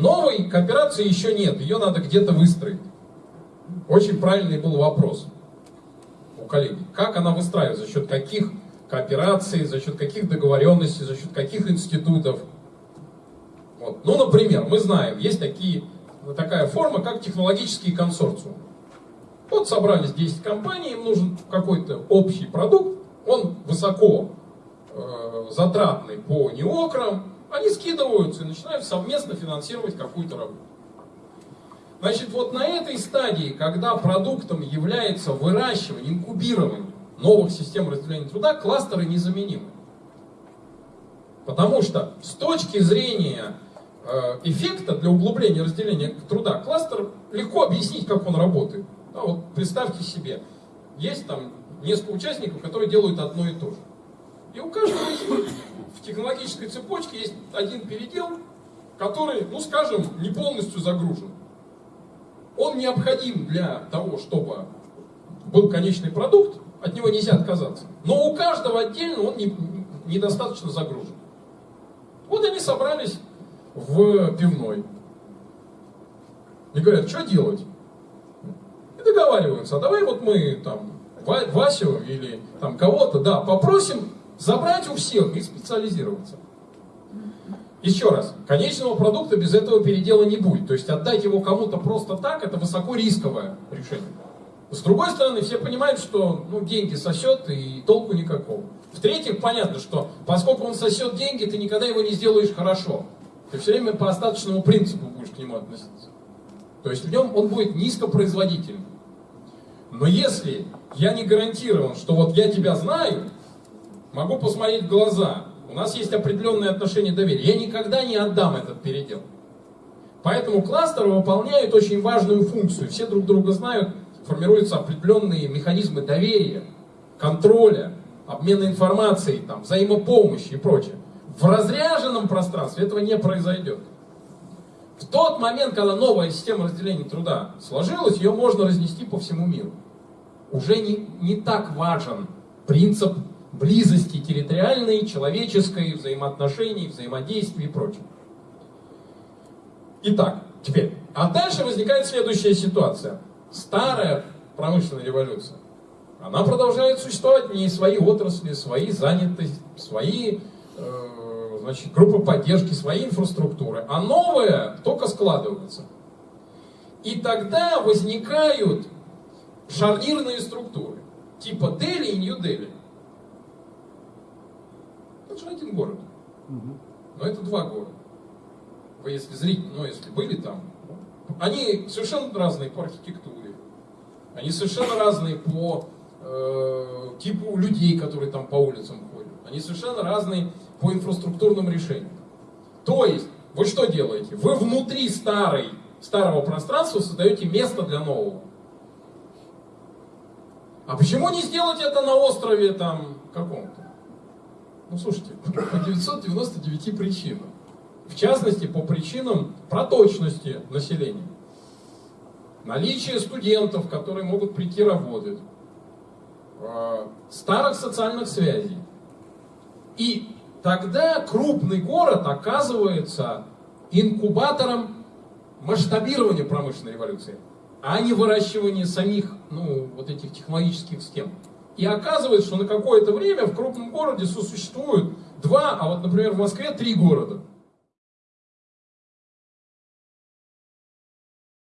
Новой кооперации еще нет, ее надо где-то выстроить. Очень правильный был вопрос у коллеги. Как она выстраивается, за счет каких коопераций, за счет каких договоренностей, за счет каких институтов. Вот. Ну, например, мы знаем, есть такие, такая форма, как технологический консорциум. Вот собрались 10 компаний, им нужен какой-то общий продукт, он высоко э, затратный по неокрам, они скидываются и начинают совместно финансировать какую-то работу. Значит, вот на этой стадии, когда продуктом является выращивание, инкубирование новых систем разделения труда, кластеры незаменимы. Потому что с точки зрения э, эффекта для углубления разделения труда, кластер легко объяснить, как он работает. Да, вот представьте себе, есть там несколько участников, которые делают одно и то же. И у каждого в технологической цепочке есть один передел, который, ну скажем, не полностью загружен. Он необходим для того, чтобы был конечный продукт, от него нельзя отказаться. Но у каждого отдельно он не, недостаточно загружен. Вот они собрались в пивной. И говорят, что делать? И договариваются, а давай вот мы там Васю или там кого-то, да, попросим забрать у всех и специализироваться. Еще раз, конечного продукта без этого передела не будет. То есть отдать его кому-то просто так, это высоко рисковое решение. С другой стороны, все понимают, что ну, деньги сосет и толку никакого. В-третьих, понятно, что поскольку он сосет деньги, ты никогда его не сделаешь хорошо. Ты все время по остаточному принципу будешь к нему относиться. То есть в нем он будет низкопроизводительным. Но если я не гарантирован, что вот я тебя знаю, могу посмотреть в глаза, у нас есть определенные отношения доверия, я никогда не отдам этот передел. Поэтому кластеры выполняют очень важную функцию. Все друг друга знают, формируются определенные механизмы доверия, контроля, обмена информацией, там, взаимопомощи и прочее. В разряженном пространстве этого не произойдет. В тот момент, когда новая система разделения труда сложилась, ее можно разнести по всему миру. Уже не, не так важен принцип близости территориальной, человеческой, взаимоотношений, взаимодействия и прочее. Итак, теперь. А дальше возникает следующая ситуация. Старая промышленная революция, она продолжает существовать, в ней свои отрасли, свои занятости, свои э, значит, группы поддержки, свои инфраструктуры. А новая только складывается. И тогда возникают шарнирные структуры, типа Дели и Нью-Дели. Же один город. Но это два города. Вы если зрите, ну если были там, они совершенно разные по архитектуре, они совершенно разные по э, типу людей, которые там по улицам ходят, они совершенно разные по инфраструктурным решениям. То есть, вы что делаете? Вы внутри старой, старого пространства создаете место для нового. А почему не сделать это на острове там каком-то? Ну, слушайте, по 999 причинам. В частности, по причинам проточности населения. Наличие студентов, которые могут прийти работать. А, старых социальных связей. И тогда крупный город оказывается инкубатором масштабирования промышленной революции, а не выращивания самих ну, вот этих технологических схем. И оказывается, что на какое-то время в крупном городе сосуществуют два, а вот, например, в Москве три города.